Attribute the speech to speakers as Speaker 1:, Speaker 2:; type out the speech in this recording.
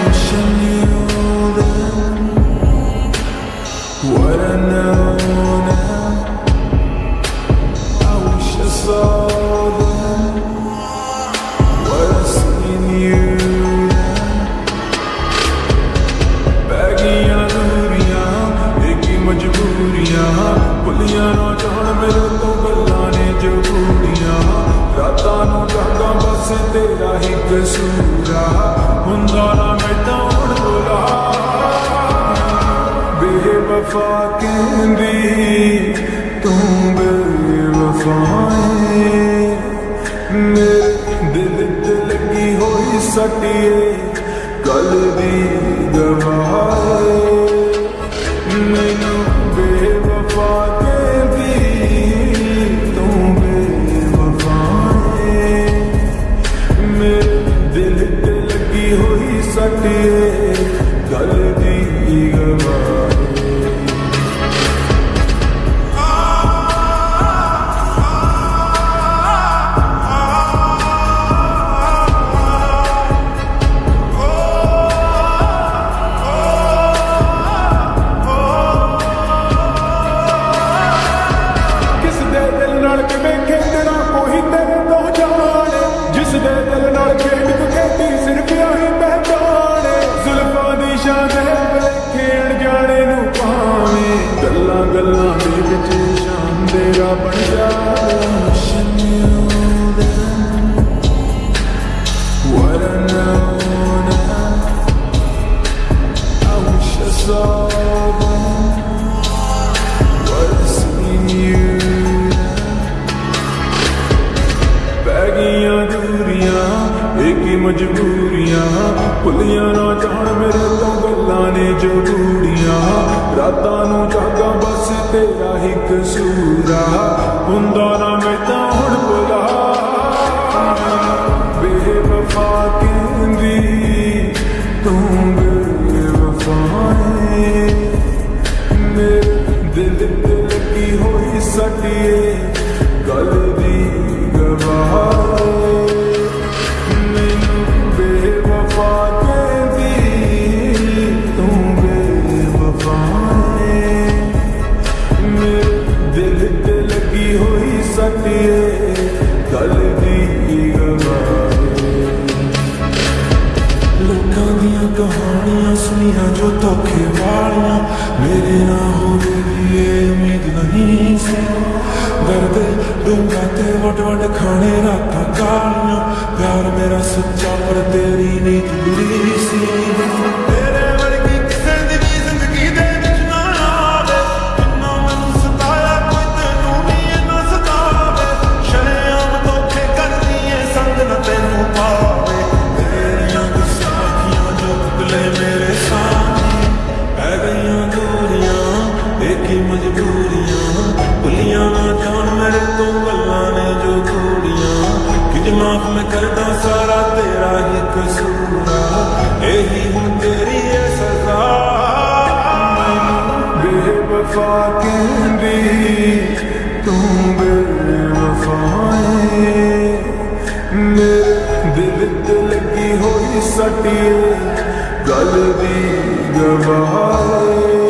Speaker 1: wish I knew then What I know पे सूझा हुंदारा में तौड़ बुला। बेवफा दिल ते लगी होई सटिए कल दी ਮਜਬੂਰੀਆਂ ਭੁੱਲੀਆਂ ਨਾ ਜਾਣ ਮੇਰੇ ਤੋਂ ਗੱਲਾਂ ਨੇ ਜੋ ਦੂਰੀਆਂ ਰਾਤਾਂ ਨੂੰ ਜਾਗਾ ਬਸ ਤੇਰਾ ਹੀ ਕਸੂਰਾ ਹੁੰਦਾ ਨਾ ਮੈਂ ਤਾਂ ਹੁਣ ਬੁਲਾ ਬੇਵਫਾ ਕਹਿੰਦੀ ਤੂੰ ਬੇਵਫਾ ਏ ਮੇਰੇ ਦਿਲ ਤੇ ਲੱਗੀ ਹੋਈ ਸੱਟੀਏ ਗੱਲ
Speaker 2: ਕਹਾਣੀਆਂ ਸੁਣੀਆਂ ਜੋ ਧੋਖੇ ਵਾਲੀਆਂ। ਮੇਰੇ ਨਾਲ ਹੋਵੇਗੀ ਇਹ ਉਮੀਦ ਨਹੀਂ ਸੀ। ਦਰਦ, ਡੂੰਘਾ ਤੇ ਵਟ ਵਟ ਖਾਣੇ ਰਾਤਾਂ ਕਾਲੀਆਂ ਪਿਆਰ ਮੇਰਾ ਸੱਚਾ ਪਰ ਤੇਰੀ ਨੀਤ ਬੁਰੀ ਸੀ।
Speaker 1: माफ़ में करना सारा तेरा ही कसूरा। यही हूँ तेरी ये सजा। बेवफा के भी बेवफाए। मेरे दिल ते लगी हुई सटी गल दी गवाए